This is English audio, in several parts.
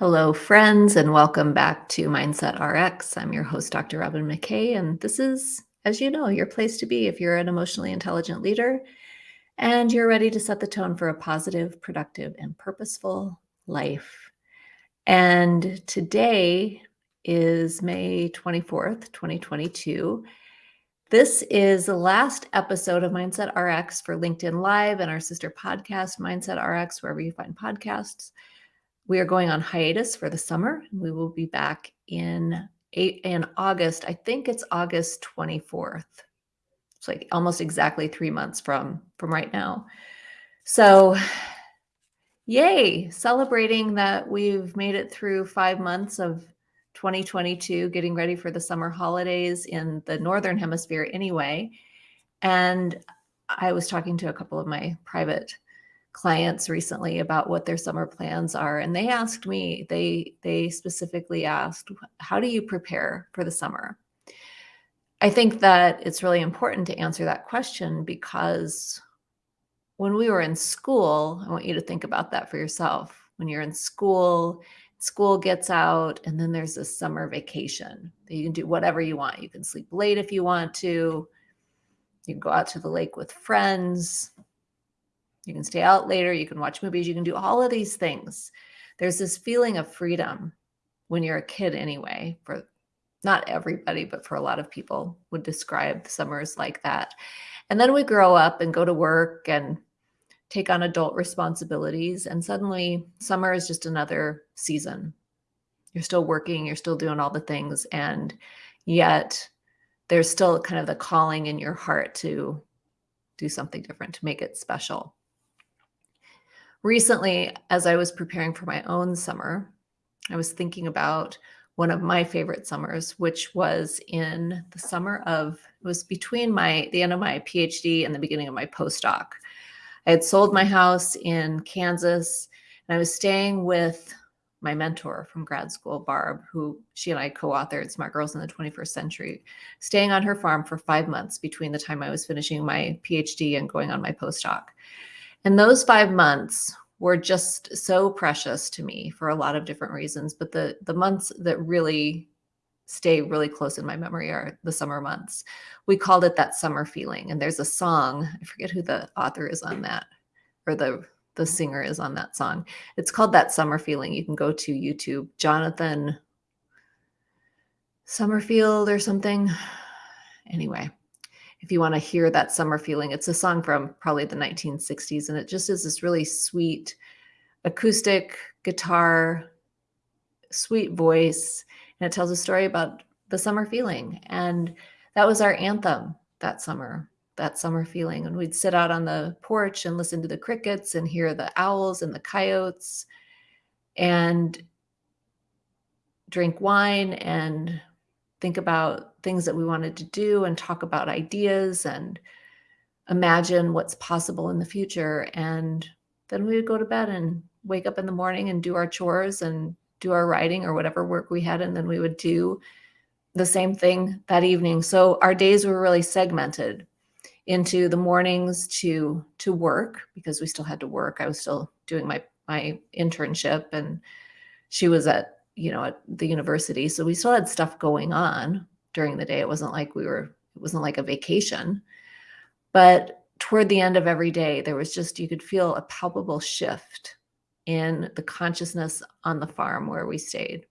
Hello, friends, and welcome back to Mindset RX. I'm your host, Dr. Robyn McKay, and this is, as you know, your place to be if you're an emotionally intelligent leader and you're ready to set the tone for a positive, productive, and purposeful life. And today is May 24th, 2022. This is the last episode of Mindset RX for LinkedIn Live and our sister podcast, Mindset RX, wherever you find podcasts. We are going on hiatus for the summer. We will be back in eight in August. I think it's August 24th. It's like almost exactly three months from from right now. So yay, celebrating that we've made it through five months of 2022, getting ready for the summer holidays in the Northern Hemisphere anyway. And I was talking to a couple of my private clients recently about what their summer plans are and they asked me they they specifically asked how do you prepare for the summer? I think that it's really important to answer that question because when we were in school i want you to think about that for yourself. When you're in school school gets out and then there's a summer vacation you can do whatever you want. You can sleep late if you want to. You can go out to the lake with friends you can stay out later, you can watch movies, you can do all of these things. There's this feeling of freedom when you're a kid anyway, for not everybody, but for a lot of people would describe summers like that. And then we grow up and go to work and take on adult responsibilities. And suddenly summer is just another season. You're still working, you're still doing all the things. And yet there's still kind of the calling in your heart to do something different, to make it special recently, as I was preparing for my own summer, I was thinking about one of my favorite summers, which was in the summer of, it was between my, the end of my PhD and the beginning of my postdoc. I had sold my house in Kansas and I was staying with my mentor from grad school, Barb, who she and I co-authored Smart Girls in the 21st Century, staying on her farm for five months between the time I was finishing my PhD and going on my postdoc. And those five months were just so precious to me for a lot of different reasons. But the the months that really stay really close in my memory are the summer months. We called it that summer feeling. And there's a song, I forget who the author is on that, or the the singer is on that song. It's called That Summer Feeling. You can go to YouTube, Jonathan Summerfield or something. Anyway, if you want to hear that summer feeling. It's a song from probably the 1960s, and it just is this really sweet acoustic guitar, sweet voice, and it tells a story about the summer feeling. And that was our anthem that summer, that summer feeling. And we'd sit out on the porch and listen to the crickets and hear the owls and the coyotes and drink wine and think about things that we wanted to do and talk about ideas and imagine what's possible in the future. And then we would go to bed and wake up in the morning and do our chores and do our writing or whatever work we had. And then we would do the same thing that evening. So our days were really segmented into the mornings to to work because we still had to work. I was still doing my my internship and she was at you know, at the university. So we still had stuff going on during the day. It wasn't like we were, it wasn't like a vacation. But toward the end of every day, there was just, you could feel a palpable shift in the consciousness on the farm where we stayed.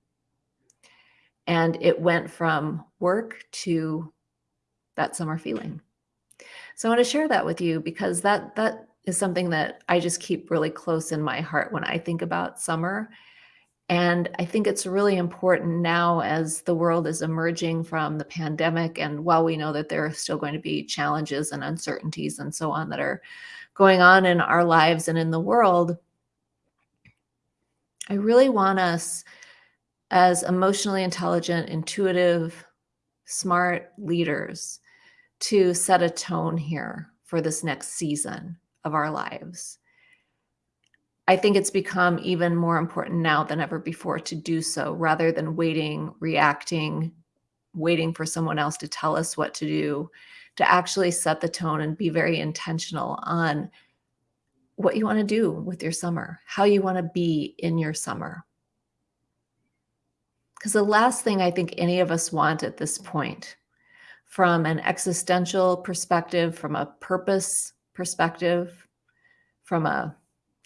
And it went from work to that summer feeling. So I want to share that with you because that that is something that I just keep really close in my heart when I think about summer and I think it's really important now as the world is emerging from the pandemic. And while we know that there are still going to be challenges and uncertainties and so on that are going on in our lives and in the world, I really want us as emotionally intelligent, intuitive, smart leaders to set a tone here for this next season of our lives. I think it's become even more important now than ever before to do so rather than waiting, reacting, waiting for someone else to tell us what to do, to actually set the tone and be very intentional on what you want to do with your summer, how you want to be in your summer. Because the last thing I think any of us want at this point, from an existential perspective, from a purpose perspective, from a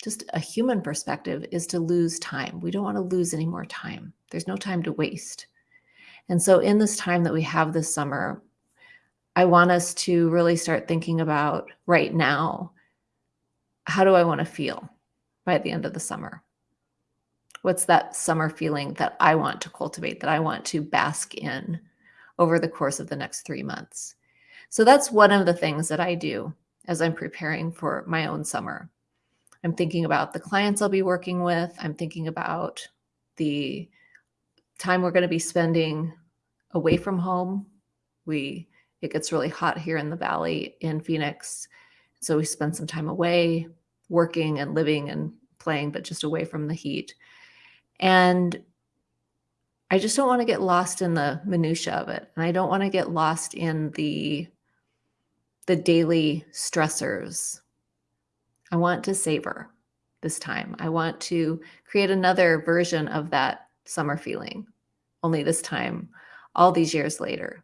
just a human perspective, is to lose time. We don't want to lose any more time. There's no time to waste. And so, in this time that we have this summer, I want us to really start thinking about right now how do I want to feel by the end of the summer? What's that summer feeling that I want to cultivate, that I want to bask in over the course of the next three months? So that's one of the things that I do as I'm preparing for my own summer. I'm thinking about the clients I'll be working with. I'm thinking about the time we're going to be spending away from home. We it gets really hot here in the valley in Phoenix. So we spend some time away working and living and playing, but just away from the heat. And I just don't want to get lost in the minutia of it. And I don't want to get lost in the the daily stressors. I want to savor this time. I want to create another version of that summer feeling, only this time, all these years later.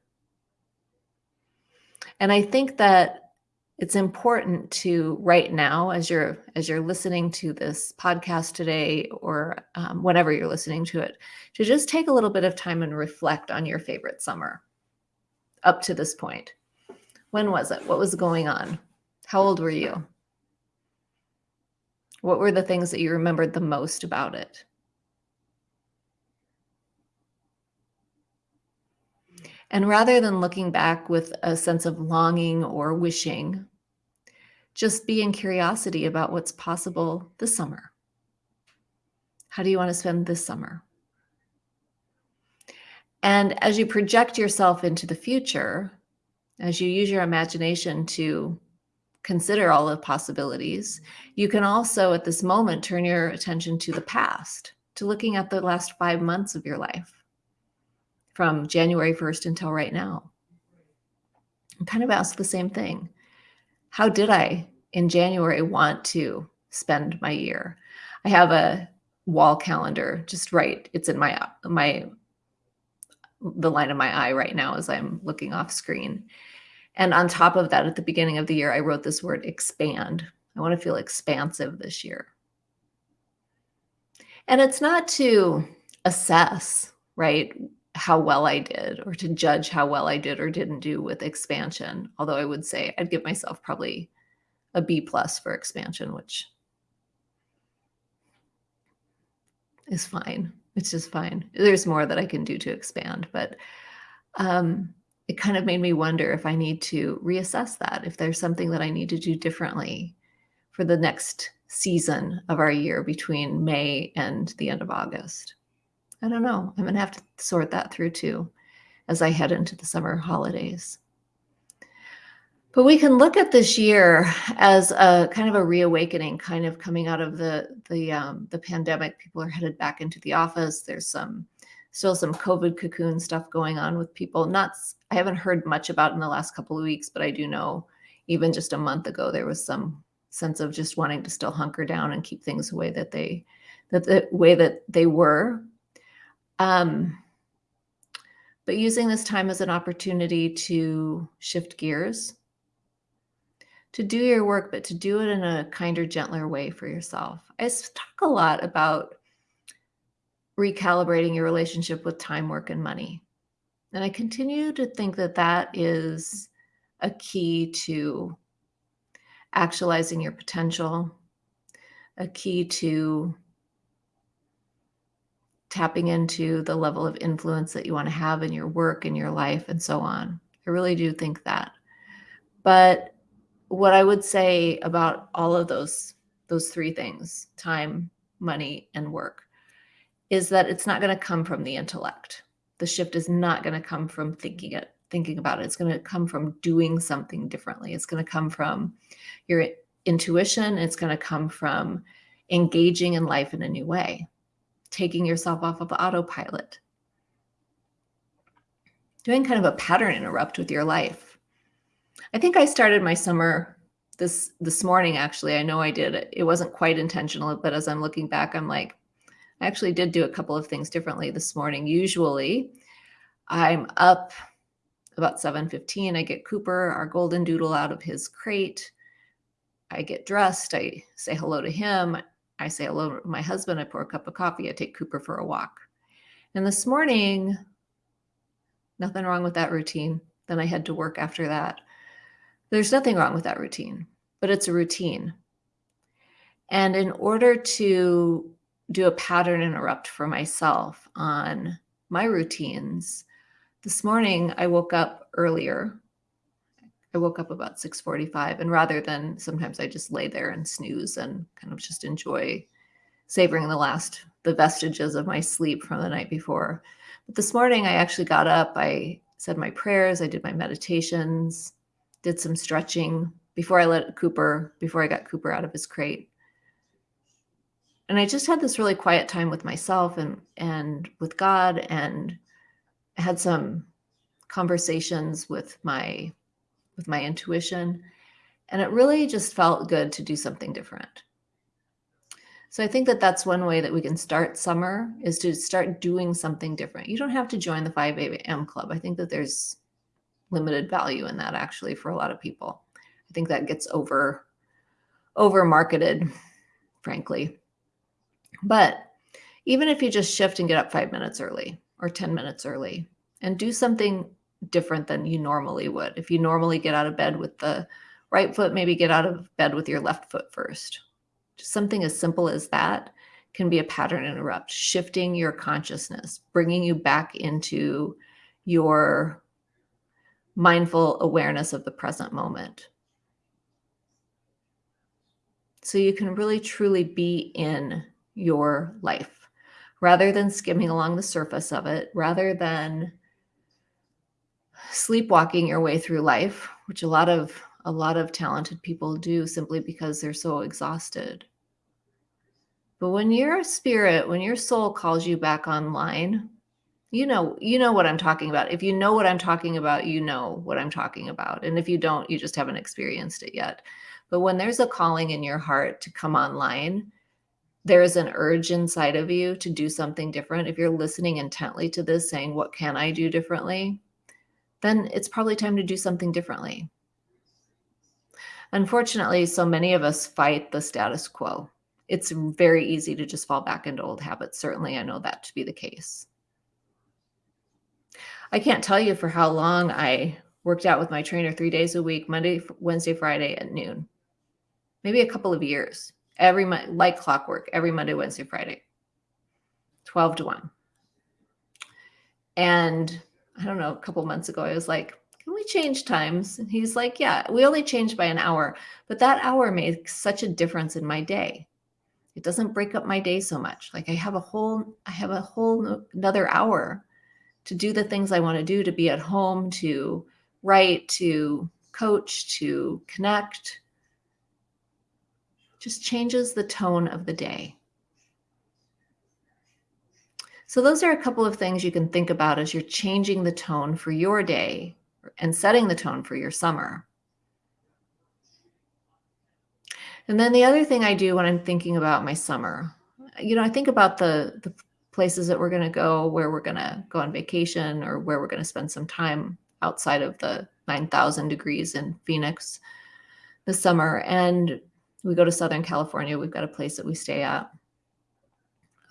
And I think that it's important to right now as you're as you're listening to this podcast today or um, whenever you're listening to it to just take a little bit of time and reflect on your favorite summer up to this point when was it what was going on how old were you what were the things that you remembered the most about it And rather than looking back with a sense of longing or wishing, just be in curiosity about what's possible this summer. How do you want to spend this summer? And as you project yourself into the future, as you use your imagination to consider all the possibilities, you can also at this moment turn your attention to the past, to looking at the last five months of your life from January 1st until right now. And kind of ask the same thing. How did I in January want to spend my year? I have a wall calendar just right. It's in my my the line of my eye right now as I'm looking off screen. And on top of that, at the beginning of the year, I wrote this word expand. I want to feel expansive this year. And it's not to assess, right? how well I did or to judge how well I did or didn't do with expansion. Although I would say I'd give myself probably a B plus for expansion, which is fine. It's just fine. There's more that I can do to expand, but um, it kind of made me wonder if I need to reassess that, if there's something that I need to do differently for the next season of our year between May and the end of August. I don't know. I'm going to have to sort that through too as I head into the summer holidays. But we can look at this year as a kind of a reawakening, kind of coming out of the the um, the pandemic. People are headed back into the office. There's some still some COVID cocoon stuff going on with people. Not I haven't heard much about in the last couple of weeks, but I do know even just a month ago there was some sense of just wanting to still hunker down and keep things the way that they that the way that they were um, but using this time as an opportunity to shift gears, to do your work, but to do it in a kinder, gentler way for yourself. I talk a lot about recalibrating your relationship with time, work, and money. And I continue to think that that is a key to actualizing your potential, a key to tapping into the level of influence that you want to have in your work and your life and so on. I really do think that. But what I would say about all of those those three things, time, money, and work, is that it's not going to come from the intellect. The shift is not going to come from thinking it, thinking about it. It's going to come from doing something differently. It's going to come from your intuition. It's going to come from engaging in life in a new way taking yourself off of autopilot, doing kind of a pattern interrupt with your life. I think I started my summer this this morning actually. I know I did. It wasn't quite intentional, but as I'm looking back, I'm like, I actually did do a couple of things differently this morning. Usually I'm up about 7.15. I get Cooper, our golden doodle, out of his crate. I get dressed. I say hello to him. I say hello to my husband. I pour a cup of coffee. I take Cooper for a walk. And this morning, nothing wrong with that routine. Then I head to work after that. There's nothing wrong with that routine, but it's a routine. And in order to do a pattern interrupt for myself on my routines, this morning I woke up earlier. I woke up about 6:45 and rather than sometimes I just lay there and snooze and kind of just enjoy savoring the last the vestiges of my sleep from the night before. But this morning I actually got up, I said my prayers, I did my meditations, did some stretching before I let Cooper before I got Cooper out of his crate and I just had this really quiet time with myself and and with God and had some conversations with my with my intuition and it really just felt good to do something different. So I think that that's one way that we can start summer is to start doing something different. You don't have to join the 5 a.m. club. I think that there's limited value in that actually for a lot of people. I think that gets over over marketed, frankly. But even if you just shift and get up five minutes early or 10 minutes early and do something different than you normally would. If you normally get out of bed with the right foot, maybe get out of bed with your left foot first. Just something as simple as that can be a pattern interrupt, shifting your consciousness, bringing you back into your mindful awareness of the present moment. So you can really truly be in your life rather than skimming along the surface of it, rather than sleepwalking your way through life, which a lot of a lot of talented people do simply because they're so exhausted. But when your spirit, when your soul calls you back online, you know, you know what I'm talking about. If you know what I'm talking about, you know what I'm talking about. And if you don't, you just haven't experienced it yet. But when there's a calling in your heart to come online, there is an urge inside of you to do something different, if you're listening intently to this, saying, What can I do differently? then it's probably time to do something differently. Unfortunately, so many of us fight the status quo. It's very easy to just fall back into old habits. Certainly, I know that to be the case. I can't tell you for how long I worked out with my trainer three days a week, Monday, Wednesday, Friday at noon, maybe a couple of years every month, like clockwork, every Monday, Wednesday, Friday, 12 to 1. And I don't know, a couple months ago, I was like, can we change times? And he's like, yeah, we only changed by an hour, but that hour makes such a difference in my day. It doesn't break up my day so much. Like I have a whole, I have a whole another hour to do the things I want to do, to be at home, to write, to coach, to connect, just changes the tone of the day. So those are a couple of things you can think about as you're changing the tone for your day and setting the tone for your summer. And then the other thing I do when I'm thinking about my summer, you know, I think about the the places that we're going to go, where we're going to go on vacation or where we're going to spend some time outside of the 9,000 degrees in Phoenix this summer. And we go to Southern California. We've got a place that we stay at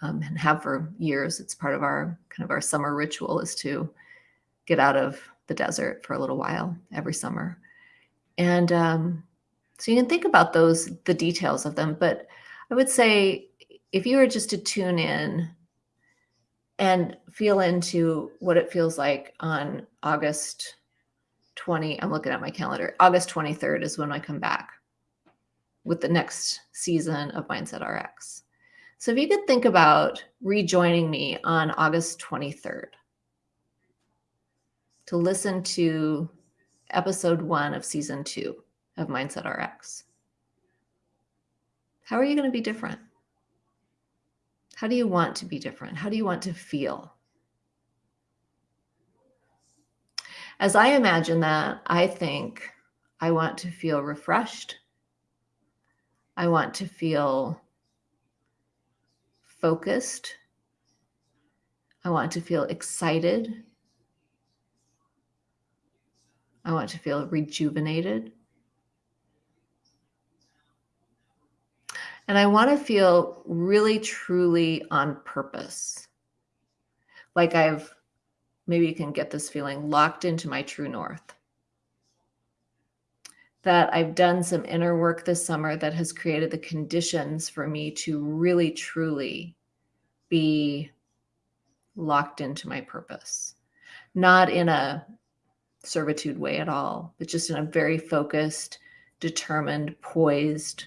um, and have for years. It's part of our kind of our summer ritual is to get out of the desert for a little while every summer. And um, so you can think about those, the details of them. But I would say if you were just to tune in and feel into what it feels like on August 20, I'm looking at my calendar, August 23rd is when I come back with the next season of Mindset RX. So if you could think about rejoining me on August 23rd to listen to episode one of season two of Mindset RX. How are you going to be different? How do you want to be different? How do you want to feel? As I imagine that, I think I want to feel refreshed, I want to feel focused. I want to feel excited. I want to feel rejuvenated. And I want to feel really, truly on purpose. Like I've, maybe you can get this feeling locked into my true north. That I've done some inner work this summer that has created the conditions for me to really, truly be locked into my purpose. Not in a servitude way at all, but just in a very focused, determined, poised,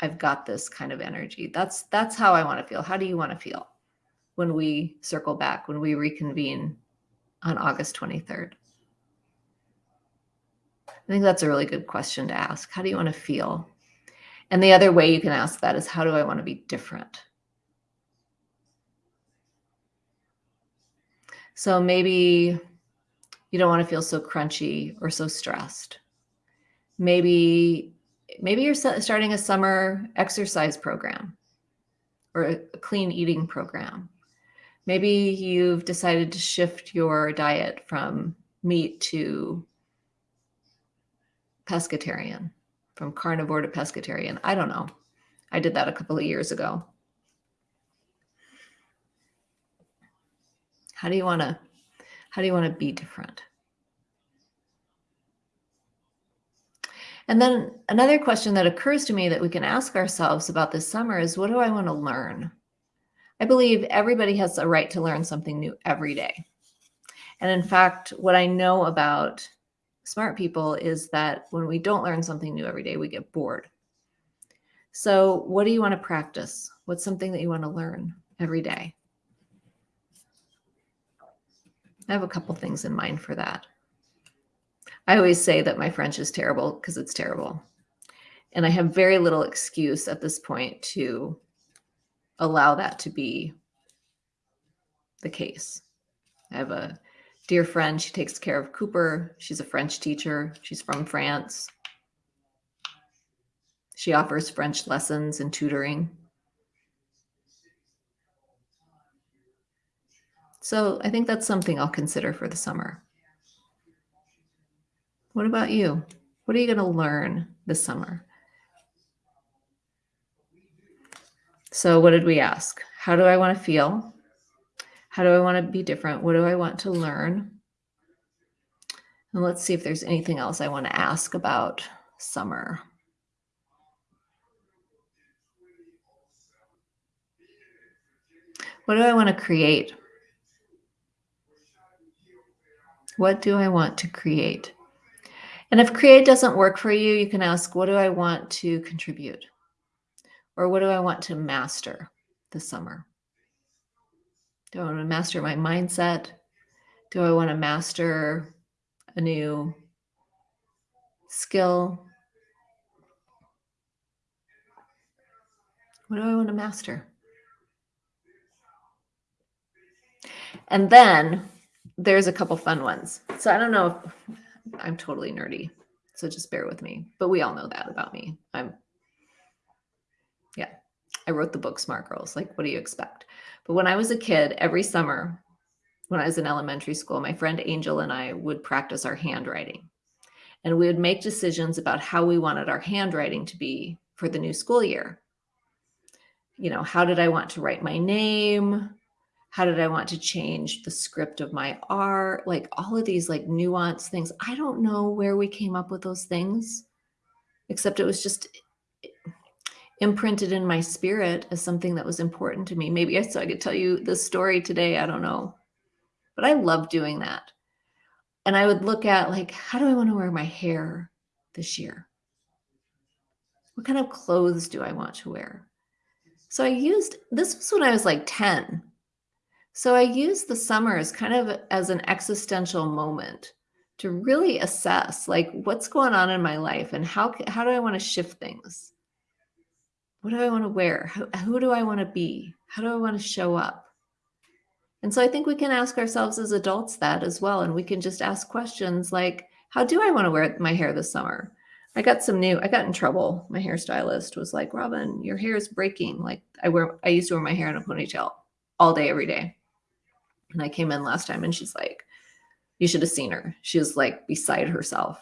I've got this kind of energy. That's that's how I want to feel. How do you want to feel when we circle back, when we reconvene on August 23rd? I think that's a really good question to ask. How do you want to feel? And the other way you can ask that is how do I want to be different? So maybe you don't want to feel so crunchy or so stressed. Maybe maybe you're starting a summer exercise program or a clean eating program. Maybe you've decided to shift your diet from meat to pescatarian, from carnivore to pescatarian. I don't know. I did that a couple of years ago. How do you want to how do you want to be different? And then another question that occurs to me that we can ask ourselves about this summer is what do I want to learn? I believe everybody has a right to learn something new every day. And in fact, what I know about smart people is that when we don't learn something new every day, we get bored. So, what do you want to practice? What's something that you want to learn every day? I have a couple things in mind for that. I always say that my French is terrible because it's terrible. And I have very little excuse at this point to allow that to be the case. I have a dear friend. She takes care of Cooper. She's a French teacher. She's from France. She offers French lessons and tutoring. So I think that's something I'll consider for the summer. What about you? What are you going to learn this summer? So, what did we ask? How do I want to feel? How do I want to be different? What do I want to learn? And let's see if there's anything else I want to ask about summer. What do I want to create? What do I want to create? And if create doesn't work for you, you can ask, what do I want to contribute? Or what do I want to master this summer? Do I want to master my mindset? Do I want to master a new skill? What do I want to master? And then there's a couple fun ones. So I don't know if I'm totally nerdy. So just bear with me. But we all know that about me. I'm, I wrote the book Smart Girls. Like, what do you expect? But when I was a kid, every summer, when I was in elementary school, my friend Angel and I would practice our handwriting. And we would make decisions about how we wanted our handwriting to be for the new school year. You know, how did I want to write my name? how did I want to change the script of my art? Like all of these like nuanced things. I don't know where we came up with those things, except it was just imprinted in my spirit as something that was important to me. Maybe I, so I could tell you the story today. I don't know. But I love doing that. And I would look at like, how do I want to wear my hair this year? What kind of clothes do I want to wear? So I used, this was when I was like 10 so I used the summer as kind of as an existential moment to really assess like what's going on in my life and how how do I want to shift things? What do I want to wear? Who, who do I want to be? How do I want to show up? And so I think we can ask ourselves as adults that as well. And we can just ask questions like, how do I want to wear my hair this summer? I got some new, I got in trouble. My hairstylist was like, Robyn, your hair is breaking. Like I wear, I used to wear my hair in a ponytail all day, every day. And I came in last time and she's like, you should have seen her. She was like beside herself.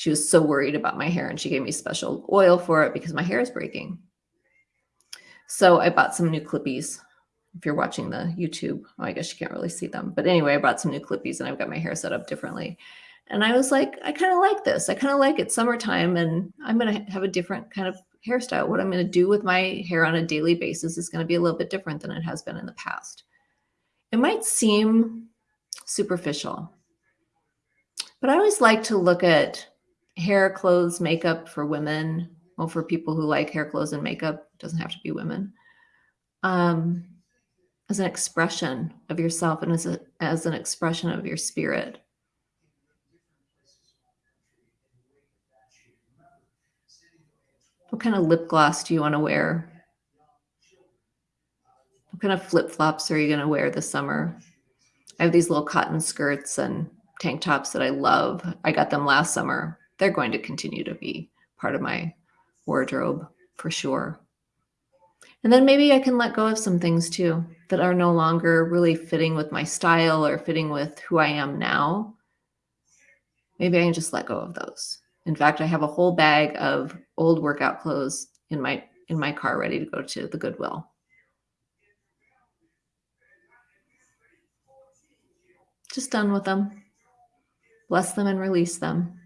She was so worried about my hair and she gave me special oil for it because my hair is breaking. So I bought some new clippies. If you're watching the YouTube, well, I guess you can't really see them. But anyway, I bought some new clippies and I've got my hair set up differently. And I was like, I kind of like this. I kind of like it summertime and I'm going to have a different kind of hairstyle. What I'm going to do with my hair on a daily basis is going to be a little bit different than it has been in the past. It might seem superficial, but I always like to look at hair, clothes, makeup for women. Well, for people who like hair, clothes, and makeup, doesn't have to be women. Um, as an expression of yourself and as, a, as an expression of your spirit. What kind of lip gloss do you want to wear? What kind of flip flops are you going to wear this summer? I have these little cotton skirts and tank tops that I love. I got them last summer. They're going to continue to be part of my wardrobe for sure. And then maybe I can let go of some things too that are no longer really fitting with my style or fitting with who I am now. Maybe I can just let go of those. In fact, I have a whole bag of old workout clothes in my in my car ready to go to the Goodwill. Just done with them. Bless them and release them.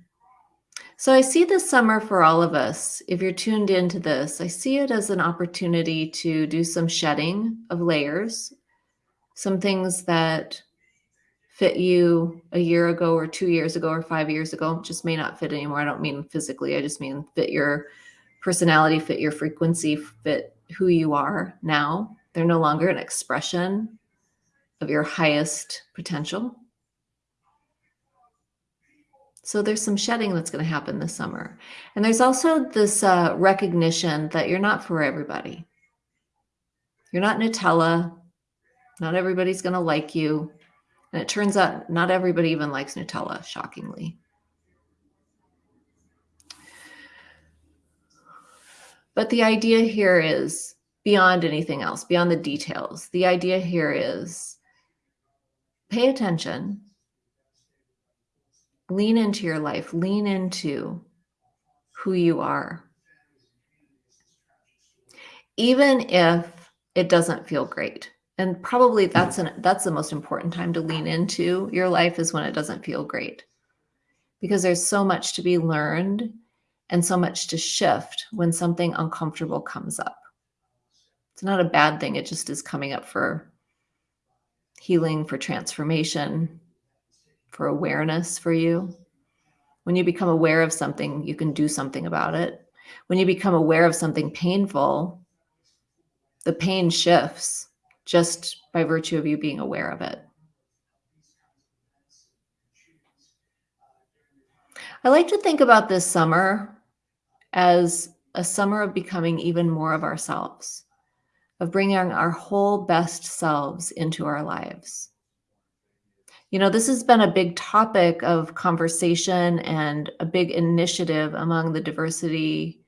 So I see this summer for all of us. If you're tuned into this, I see it as an opportunity to do some shedding of layers, some things that fit you a year ago or two years ago or five years ago just may not fit anymore. I don't mean physically, I just mean fit your personality, fit your frequency, fit who you are now. They're no longer an expression of your highest potential. So there's some shedding that's going to happen this summer. And there's also this uh, recognition that you're not for everybody. You're not Nutella. Not everybody's going to like you. And it turns out not everybody even likes Nutella, shockingly. But the idea here is beyond anything else, beyond the details. The idea here is pay attention, lean into your life, lean into who you are. Even if it doesn't feel great and probably that's an that's the most important time to lean into your life is when it doesn't feel great. Because there's so much to be learned and so much to shift when something uncomfortable comes up. It's not a bad thing. It just is coming up for healing for transformation for awareness for you when you become aware of something you can do something about it when you become aware of something painful the pain shifts just by virtue of you being aware of it. I like to think about this summer as a summer of becoming even more of ourselves, of bringing our whole best selves into our lives. You know, this has been a big topic of conversation and a big initiative among the diversity,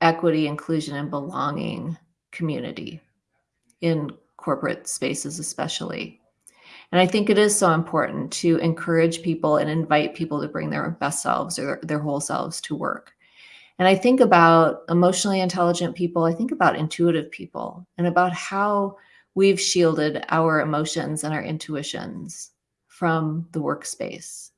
equity, inclusion, and belonging community in corporate spaces, especially. And I think it is so important to encourage people and invite people to bring their best selves or their, whole selves to work. And I think about emotionally intelligent people, I think about intuitive people and about how we've shielded our emotions and our intuitions from the workspace.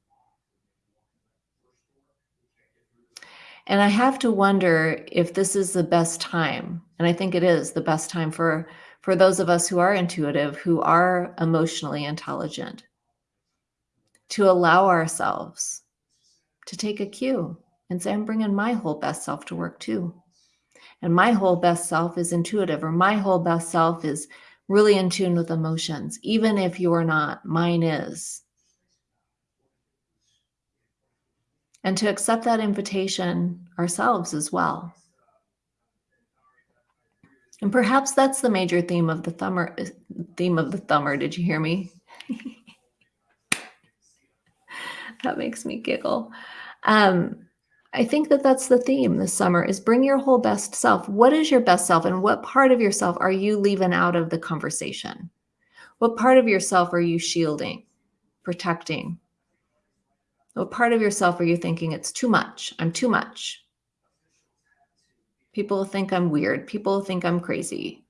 And I have to wonder if this is the best time. And I think it is the best time for for those of us who are intuitive, who are emotionally intelligent, to allow ourselves to take a cue and say, I'm bringing my whole best self to work too. And my whole best self is intuitive, or my whole best self is really in tune with emotions, even if you're not, mine is. And to accept that invitation ourselves as well. And perhaps that's the major theme of the thumber theme of the thumber. Did you hear me? that makes me giggle. Um, I think that that's the theme this summer is bring your whole best self. What is your best self and what part of yourself are you leaving out of the conversation? What part of yourself are you shielding, protecting? What part of yourself are you thinking it's too much? I'm too much. People think I'm weird. People think I'm crazy.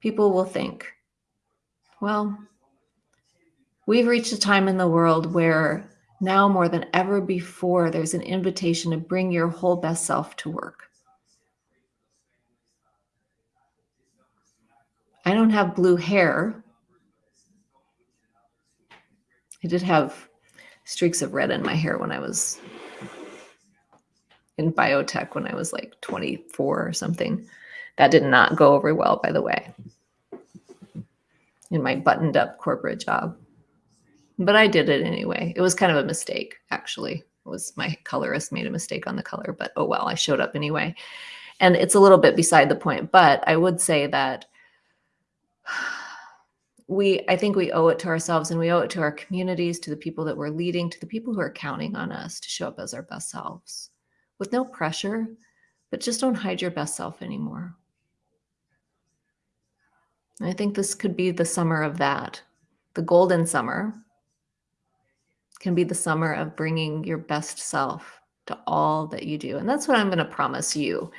People will think, well, we've reached a time in the world where now more than ever before, there's an invitation to bring your whole best self to work. I don't have blue hair. I did have streaks of red in my hair when I was in biotech when I was like 24 or something. That did not go over well, by the way, in my buttoned up corporate job but I did it anyway. It was kind of a mistake, actually. It was my colorist made a mistake on the color, but oh well, I showed up anyway. And it's a little bit beside the point, but I would say that we I think we owe it to ourselves and we owe it to our communities, to the people that we're leading, to the people who are counting on us to show up as our best selves with no pressure, but just don't hide your best self anymore. I think this could be the summer of that, the golden summer can be the summer of bringing your best self to all that you do. And that's what I'm going to promise you,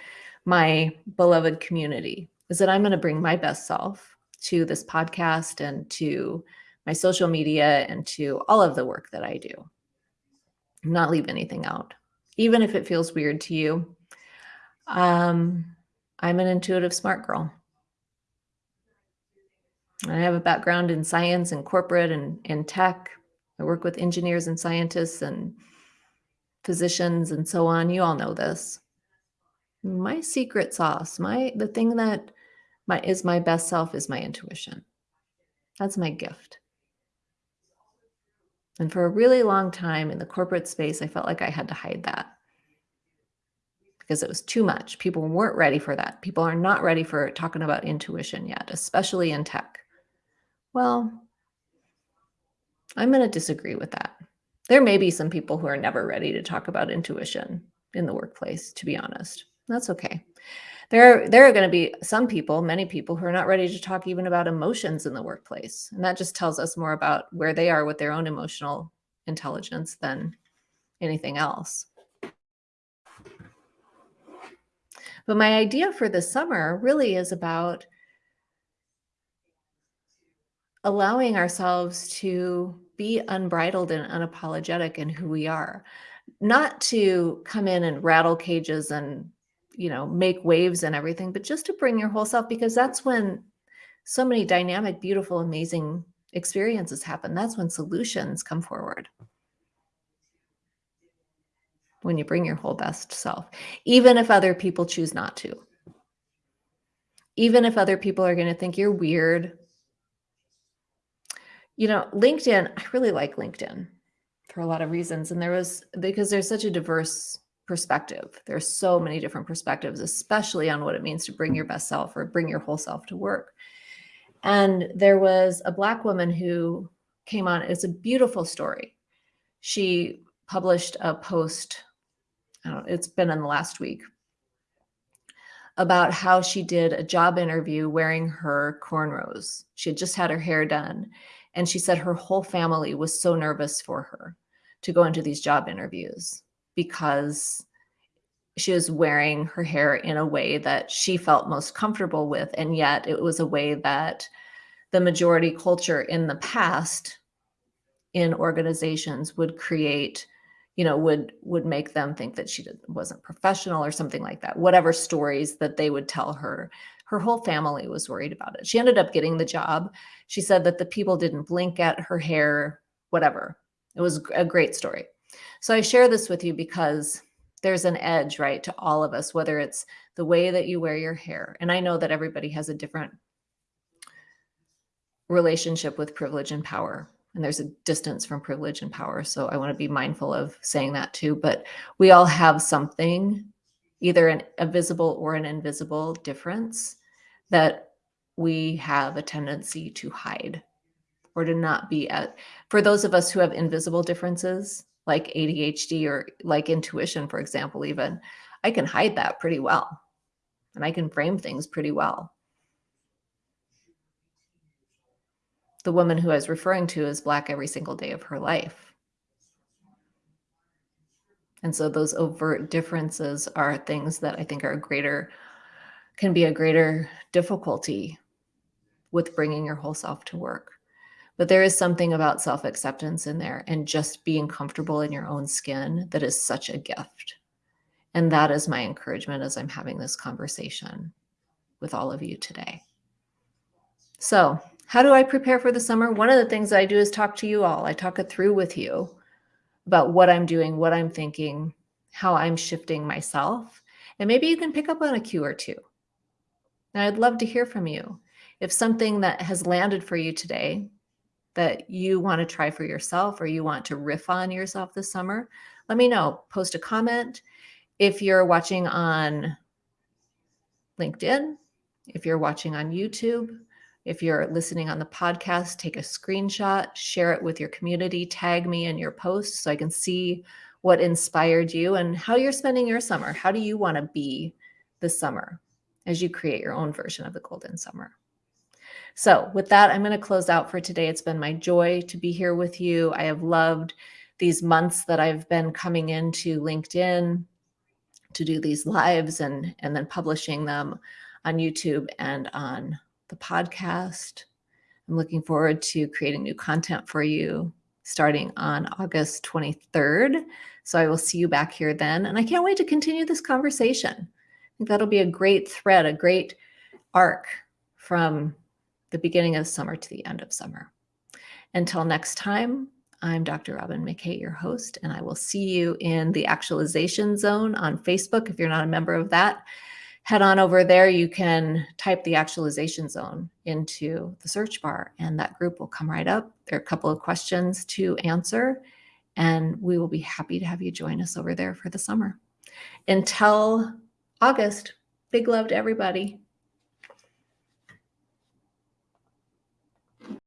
my beloved community, is that I'm going to bring my best self to this podcast and to my social media and to all of the work that I do. Not leave anything out, even if it feels weird to you. Um, I'm an intuitive smart girl. I have a background in science and corporate and in tech. I work with engineers and scientists and physicians and so on. You all know this. My secret sauce, my the thing that my is my best self is my intuition. That's my gift. And for a really long time in the corporate space, I felt like I had to hide that because it was too much. People weren't ready for that. People are not ready for talking about intuition yet, especially in tech. Well, I'm going to disagree with that. There may be some people who are never ready to talk about intuition in the workplace, to be honest. That's okay. There, there are going to be some people, many people who are not ready to talk even about emotions in the workplace. And that just tells us more about where they are with their own emotional intelligence than anything else. But my idea for this summer really is about allowing ourselves to be unbridled and unapologetic in who we are. Not to come in and rattle cages and you know make waves and everything but just to bring your whole self because that's when so many dynamic beautiful amazing experiences happen. That's when solutions come forward. When you bring your whole best self even if other people choose not to. Even if other people are going to think you're weird you know, LinkedIn, I really like LinkedIn for a lot of reasons. And there was because there's such a diverse perspective. There's so many different perspectives, especially on what it means to bring your best self or bring your whole self to work. And there was a black woman who came on. It's a beautiful story. She published a post, I don't it's been in the last week, about how she did a job interview wearing her cornrows. She had just had her hair done and she said her whole family was so nervous for her to go into these job interviews because she was wearing her hair in a way that she felt most comfortable with. And yet it was a way that the majority culture in the past in organizations would create you know would would make them think that she wasn't professional or something like that whatever stories that they would tell her her whole family was worried about it. She ended up getting the job. She said that the people didn't blink at her hair, whatever. It was a great story. So I share this with you because there's an edge, right, to all of us, whether it's the way that you wear your hair. And I know that everybody has a different relationship with privilege and power. And there's a distance from privilege and power. So I want to be mindful of saying that too. But we all have something, either an, a visible or an invisible difference that we have a tendency to hide or to not be at for those of us who have invisible differences like ADHD or like intuition, for example, even, I can hide that pretty well. And I can frame things pretty well. The woman who I was referring to is Black every single day of her life. And so those overt differences are things that I think are greater, can be a greater difficulty with bringing your whole self to work. But there is something about self acceptance in there and just being comfortable in your own skin that is such a gift. And that is my encouragement as I'm having this conversation with all of you today. So, how do I prepare for the summer? One of the things I do is talk to you all. I talk it through with you about what I'm doing, what I'm thinking, how I'm shifting myself. And maybe you can pick up on a cue or two. And I'd love to hear from you. If something that has landed for you today that you want to try for yourself or you want to riff on yourself this summer, let me know. Post a comment. If you're watching on LinkedIn, if you're watching on YouTube, if you're listening on the podcast, take a screenshot, share it with your community, tag me in your post so I can see what inspired you and how you're spending your summer. How do you want to be this summer as you create your own version of the golden summer? So, with that, I'm going to close out for today. It's been my joy to be here with you. I have loved these months that I've been coming into LinkedIn to do these lives and and then publishing them on YouTube and on the podcast. I'm looking forward to creating new content for you starting on August 23rd. So I will see you back here then. And I can't wait to continue this conversation. Think that'll be a great thread, a great arc from the beginning of summer to the end of summer. Until next time, I'm Dr. Robyn McKay, your host, and I will see you in the actualization zone on Facebook if you're not a member of that head on over there. You can type the actualization zone into the search bar, and that group will come right up. There are a couple of questions to answer, and we will be happy to have you join us over there for the summer. Until August, big love to everybody.